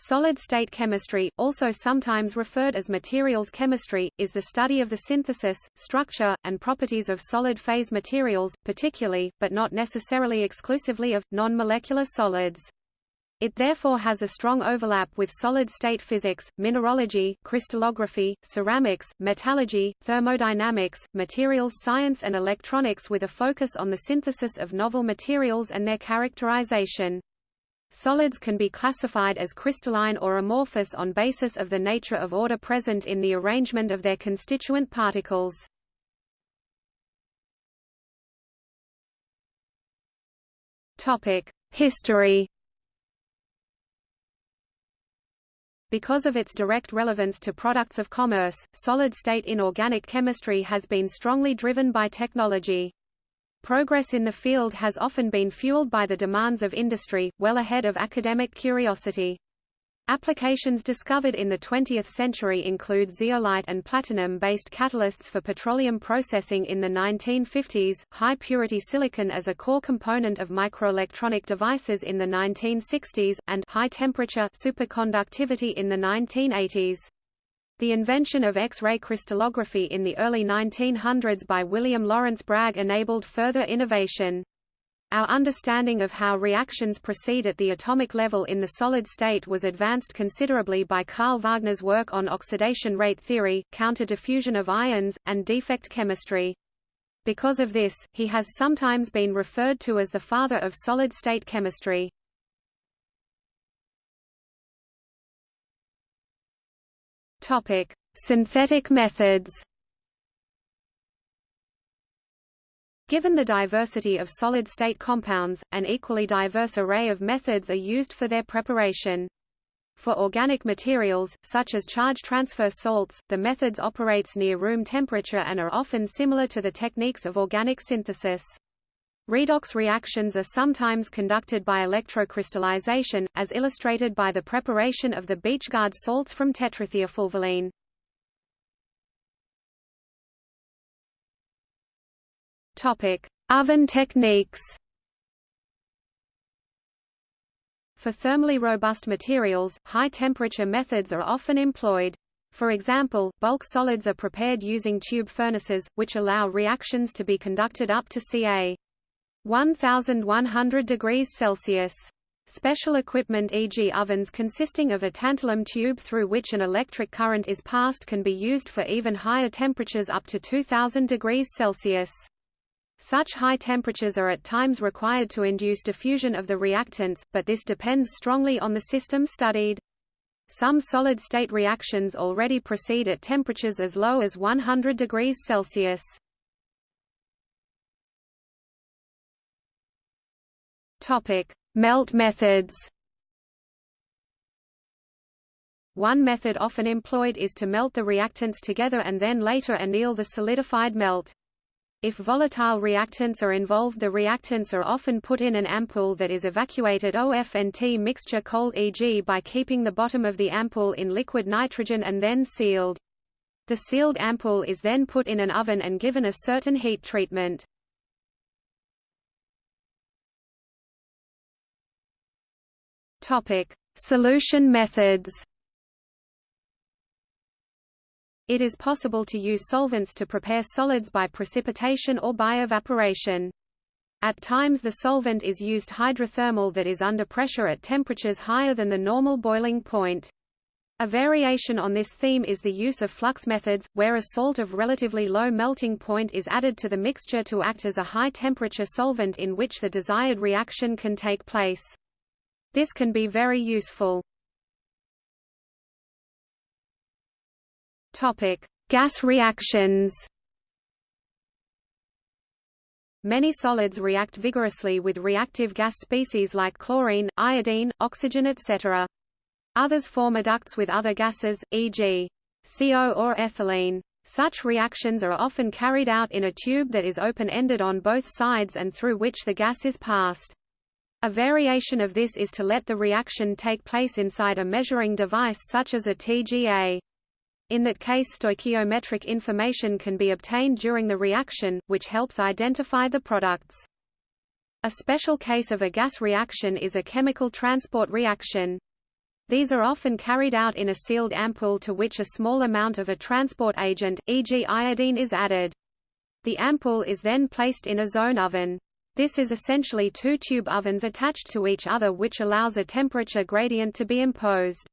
Solid-state chemistry, also sometimes referred as materials chemistry, is the study of the synthesis, structure, and properties of solid-phase materials, particularly, but not necessarily exclusively of, non-molecular solids. It therefore has a strong overlap with solid-state physics, mineralogy, crystallography, ceramics, metallurgy, thermodynamics, materials science and electronics with a focus on the synthesis of novel materials and their characterization. Solids can be classified as crystalline or amorphous on basis of the nature of order present in the arrangement of their constituent particles. History Because of its direct relevance to products of commerce, solid-state inorganic chemistry has been strongly driven by technology. Progress in the field has often been fueled by the demands of industry, well ahead of academic curiosity. Applications discovered in the 20th century include zeolite and platinum-based catalysts for petroleum processing in the 1950s, high-purity silicon as a core component of microelectronic devices in the 1960s, and high-temperature superconductivity in the 1980s. The invention of X-ray crystallography in the early 1900s by William Lawrence Bragg enabled further innovation. Our understanding of how reactions proceed at the atomic level in the solid state was advanced considerably by Carl Wagner's work on oxidation rate theory, counter-diffusion of ions, and defect chemistry. Because of this, he has sometimes been referred to as the father of solid-state chemistry. Topic: Synthetic methods. Given the diversity of solid-state compounds, an equally diverse array of methods are used for their preparation. For organic materials, such as charge transfer salts, the methods operates near room temperature and are often similar to the techniques of organic synthesis. Redox reactions are sometimes conducted by electrocrystallization, as illustrated by the preparation of the Bechgaard salts from tetrathiafulvalene. Topic: Oven techniques. For thermally robust materials, high-temperature methods are often employed. For example, bulk solids are prepared using tube furnaces, which allow reactions to be conducted up to ca. 1100 degrees Celsius. Special equipment e.g. ovens consisting of a tantalum tube through which an electric current is passed can be used for even higher temperatures up to 2000 degrees Celsius. Such high temperatures are at times required to induce diffusion of the reactants, but this depends strongly on the system studied. Some solid-state reactions already proceed at temperatures as low as 100 degrees Celsius. Topic: Melt methods. One method often employed is to melt the reactants together and then later anneal the solidified melt. If volatile reactants are involved the reactants are often put in an ampoule that is evacuated OF&T mixture cold e.g. by keeping the bottom of the ampoule in liquid nitrogen and then sealed. The sealed ampoule is then put in an oven and given a certain heat treatment. Topic: Solution methods. It is possible to use solvents to prepare solids by precipitation or by evaporation. At times the solvent is used hydrothermal that is under pressure at temperatures higher than the normal boiling point. A variation on this theme is the use of flux methods, where a salt of relatively low melting point is added to the mixture to act as a high-temperature solvent in which the desired reaction can take place. This can be very useful. Topic: Gas reactions. Many solids react vigorously with reactive gas species like chlorine, iodine, oxygen etc. Others form adducts with other gases, e.g. CO or ethylene. Such reactions are often carried out in a tube that is open-ended on both sides and through which the gas is passed. A variation of this is to let the reaction take place inside a measuring device such as a TGA. In that case stoichiometric information can be obtained during the reaction, which helps identify the products. A special case of a gas reaction is a chemical transport reaction. These are often carried out in a sealed ampoule to which a small amount of a transport agent, e.g. iodine is added. The ampoule is then placed in a zone oven. This is essentially two tube ovens attached to each other which allows a temperature gradient to be imposed.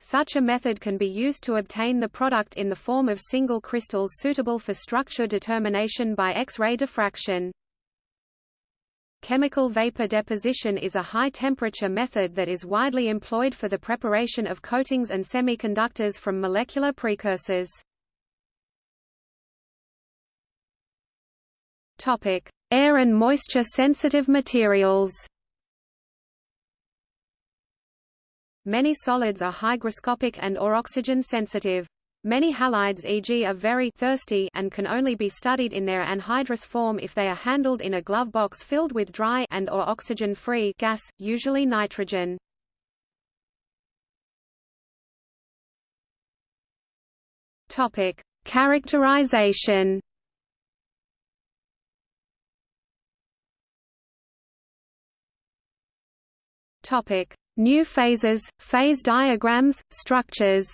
Such a method can be used to obtain the product in the form of single crystals suitable for structure determination by X-ray diffraction. Chemical vapor deposition is a high-temperature method that is widely employed for the preparation of coatings and semiconductors from molecular precursors. Topic: Air and moisture-sensitive materials. Many solids are hygroscopic and or oxygen sensitive. Many halides e.g. are very thirsty and can only be studied in their anhydrous form if they are handled in a glove box filled with dry and or oxygen-free gas, usually nitrogen. Topic: Characterization. Topic: New phases, phase diagrams, structures.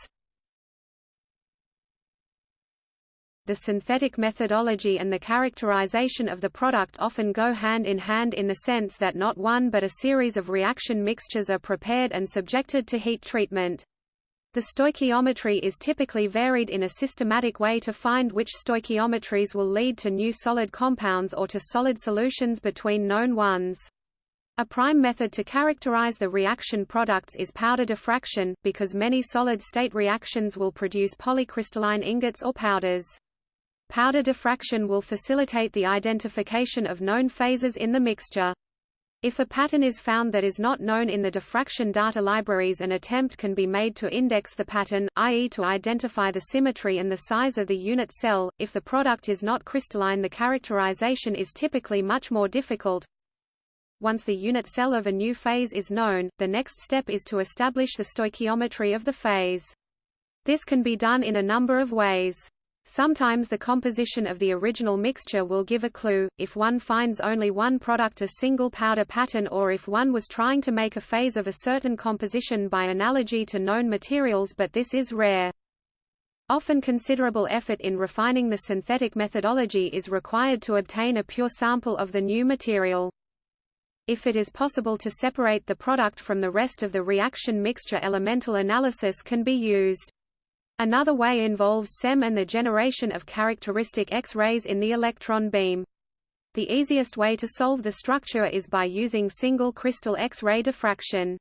The synthetic methodology and the characterization of the product often go hand in hand in the sense that not one but a series of reaction mixtures are prepared and subjected to heat treatment. The stoichiometry is typically varied in a systematic way to find which stoichiometries will lead to new solid compounds or to solid solutions between known ones. A prime method to characterize the reaction products is powder diffraction, because many solid-state reactions will produce polycrystalline ingots or powders. Powder diffraction will facilitate the identification of known phases in the mixture. If a pattern is found that is not known in the diffraction data libraries an attempt can be made to index the pattern, i.e. to identify the symmetry and the size of the unit cell. If the product is not crystalline the characterization is typically much more difficult, once the unit cell of a new phase is known, the next step is to establish the stoichiometry of the phase. This can be done in a number of ways. Sometimes the composition of the original mixture will give a clue, if one finds only one product a single powder pattern or if one was trying to make a phase of a certain composition by analogy to known materials but this is rare. Often considerable effort in refining the synthetic methodology is required to obtain a pure sample of the new material. If it is possible to separate the product from the rest of the reaction mixture elemental analysis can be used. Another way involves SEM and the generation of characteristic X-rays in the electron beam. The easiest way to solve the structure is by using single crystal X-ray diffraction.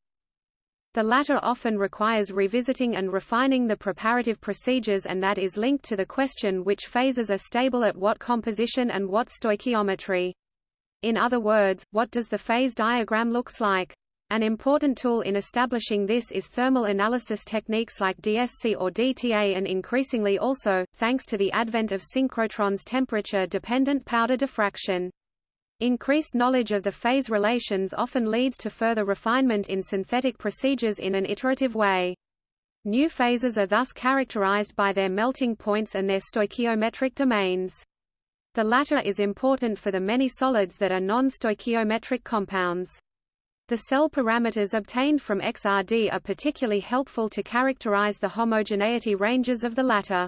The latter often requires revisiting and refining the preparative procedures and that is linked to the question which phases are stable at what composition and what stoichiometry. In other words, what does the phase diagram looks like? An important tool in establishing this is thermal analysis techniques like DSC or DTA and increasingly also, thanks to the advent of synchrotrons temperature-dependent powder diffraction. Increased knowledge of the phase relations often leads to further refinement in synthetic procedures in an iterative way. New phases are thus characterized by their melting points and their stoichiometric domains. The latter is important for the many solids that are non-stoichiometric compounds. The cell parameters obtained from XRD are particularly helpful to characterize the homogeneity ranges of the latter.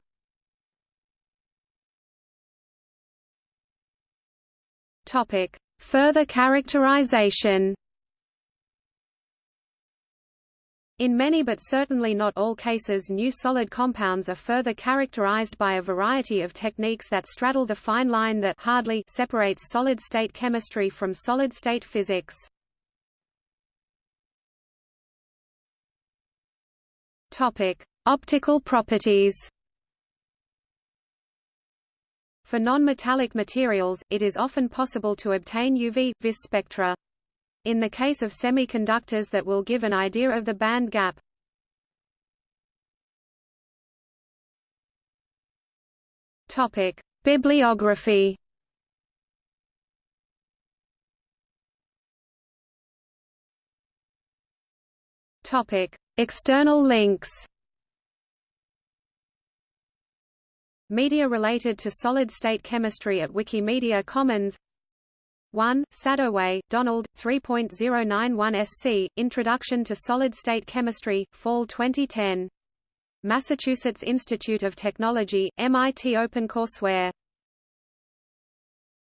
Topic: Further characterization. In many but certainly not all cases new solid compounds are further characterized by a variety of techniques that straddle the fine line that hardly separates solid-state chemistry from solid-state physics. Topic: Optical properties. For non-metallic materials, it is often possible to obtain UV, vis spectra. In the case of semiconductors that will give an idea of the band gap. Topic: Bibliography. Topic: External links. Media related to solid-state chemistry at Wikimedia Commons 1. Sadoway, Donald, 3.091 SC, Introduction to Solid-State Chemistry, Fall 2010. Massachusetts Institute of Technology, MIT OpenCourseware.